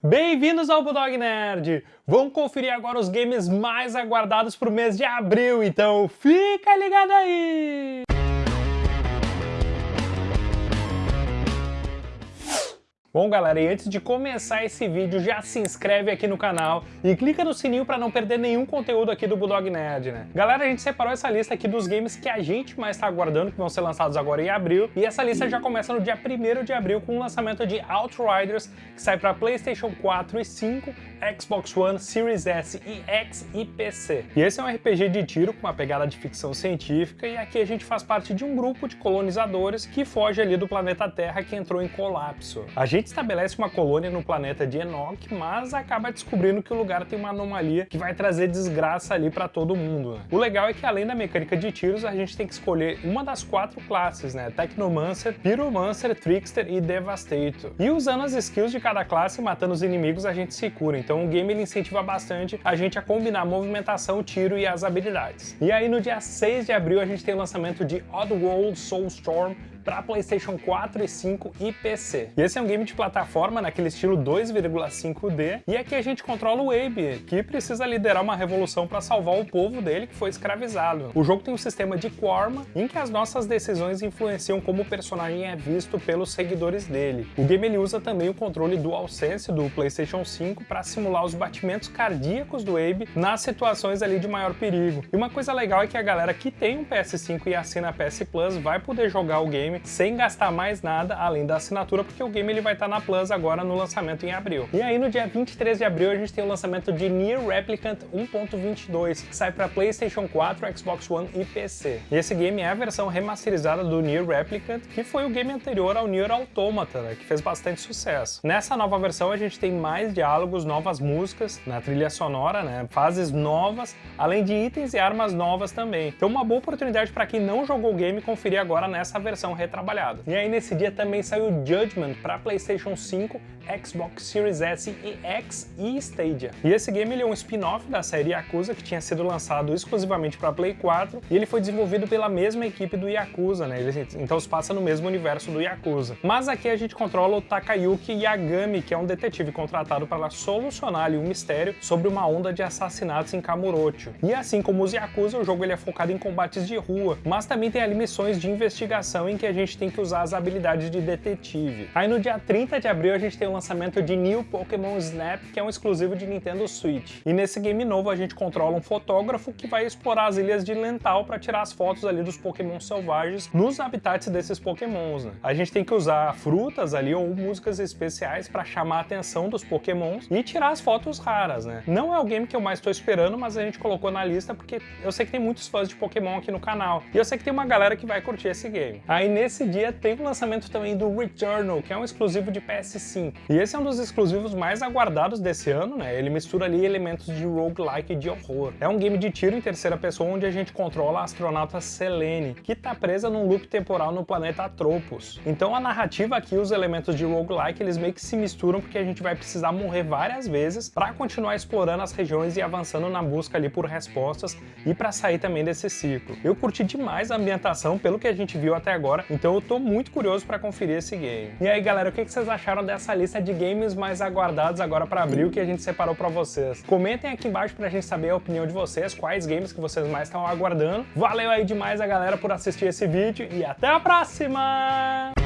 Bem-vindos ao Bulldog Nerd! Vamos conferir agora os games mais aguardados para o mês de abril, então fica ligado aí! Bom galera, e antes de começar esse vídeo, já se inscreve aqui no canal e clica no sininho para não perder nenhum conteúdo aqui do Bulldog Nerd, né? Galera, a gente separou essa lista aqui dos games que a gente mais está aguardando, que vão ser lançados agora em abril, e essa lista já começa no dia 1 de abril com o lançamento de Outriders, que sai para Playstation 4 e 5, Xbox One, Series S e X e PC. E esse é um RPG de tiro com uma pegada de ficção científica, e aqui a gente faz parte de um grupo de colonizadores que foge ali do planeta Terra que entrou em colapso. A gente estabelece uma colônia no planeta de Enoch, mas acaba descobrindo que o lugar tem uma anomalia que vai trazer desgraça ali para todo mundo. Né? O legal é que além da mecânica de tiros, a gente tem que escolher uma das quatro classes, né? Technomancer, Pyromancer, Trickster e Devastator. E usando as skills de cada classe, matando os inimigos, a gente se cura. Então o game ele incentiva bastante a gente a combinar movimentação, tiro e as habilidades. E aí no dia 6 de abril a gente tem o lançamento de Oddworld Soulstorm para PlayStation 4 e 5 e PC. E esse é um game de plataforma naquele estilo 2,5D, e aqui a gente controla o Abe, que precisa liderar uma revolução para salvar o povo dele que foi escravizado. O jogo tem um sistema de Quarma, em que as nossas decisões influenciam como o personagem é visto pelos seguidores dele. O game ele usa também o controle DualSense do PlayStation 5 para simular os batimentos cardíacos do Abe nas situações ali de maior perigo. E uma coisa legal é que a galera que tem um PS5 e assina PS Plus vai poder jogar o game sem gastar mais nada além da assinatura, porque o game ele vai estar na Plus agora no lançamento em abril. E aí no dia 23 de abril a gente tem o lançamento de Nier Replicant 1.22, que sai para PlayStation 4, Xbox One e PC. E esse game é a versão remasterizada do Nier Replicant, que foi o game anterior ao Nier Automata, né, que fez bastante sucesso. Nessa nova versão a gente tem mais diálogos, novas músicas na trilha sonora, né, fases novas, além de itens e armas novas também. Então uma boa oportunidade para quem não jogou o game conferir agora nessa versão retrabalhado. E aí nesse dia também saiu Judgment para PlayStation 5, Xbox Series S e X e Stadia. E esse game ele é um spin-off da série Yakuza que tinha sido lançado exclusivamente para Play 4 e ele foi desenvolvido pela mesma equipe do Yakuza, né? Ele, então se passa no mesmo universo do Yakuza. Mas aqui a gente controla o Takayuki Yagami, que é um detetive contratado para solucionar ali um mistério sobre uma onda de assassinatos em Kamurocho. E assim como os Yakuza, o jogo ele é focado em combates de rua, mas também tem ali missões de investigação em que a gente tem que usar as habilidades de detetive. Aí no dia 30 de abril a gente tem o lançamento de New Pokémon Snap, que é um exclusivo de Nintendo Switch. E nesse game novo a gente controla um fotógrafo que vai explorar as ilhas de Lental para tirar as fotos ali dos Pokémon selvagens nos habitats desses Pokémons. Né? A gente tem que usar frutas ali ou músicas especiais para chamar a atenção dos Pokémons e tirar as fotos raras, né? Não é o game que eu mais estou esperando, mas a gente colocou na lista porque eu sei que tem muitos fãs de Pokémon aqui no canal. E eu sei que tem uma galera que vai curtir esse game. Aí nesse dia tem o lançamento também do Returnal, que é um exclusivo de PS5. E esse é um dos exclusivos mais aguardados desse ano, né? Ele mistura ali elementos de roguelike e de horror. É um game de tiro em terceira pessoa onde a gente controla a astronauta Selene, que está presa num loop temporal no planeta Atropos. Então a narrativa aqui, os elementos de roguelike, eles meio que se misturam porque a gente vai precisar morrer várias vezes para continuar explorando as regiões e avançando na busca ali por respostas e para sair também desse ciclo. Eu curti demais a ambientação pelo que a gente viu até agora, então eu tô muito curioso para conferir esse game. E aí galera, o que vocês acharam dessa lista de games mais aguardados agora para abril que a gente separou para vocês? Comentem aqui embaixo pra gente saber a opinião de vocês, quais games que vocês mais estão aguardando. Valeu aí demais a galera por assistir esse vídeo e até a próxima!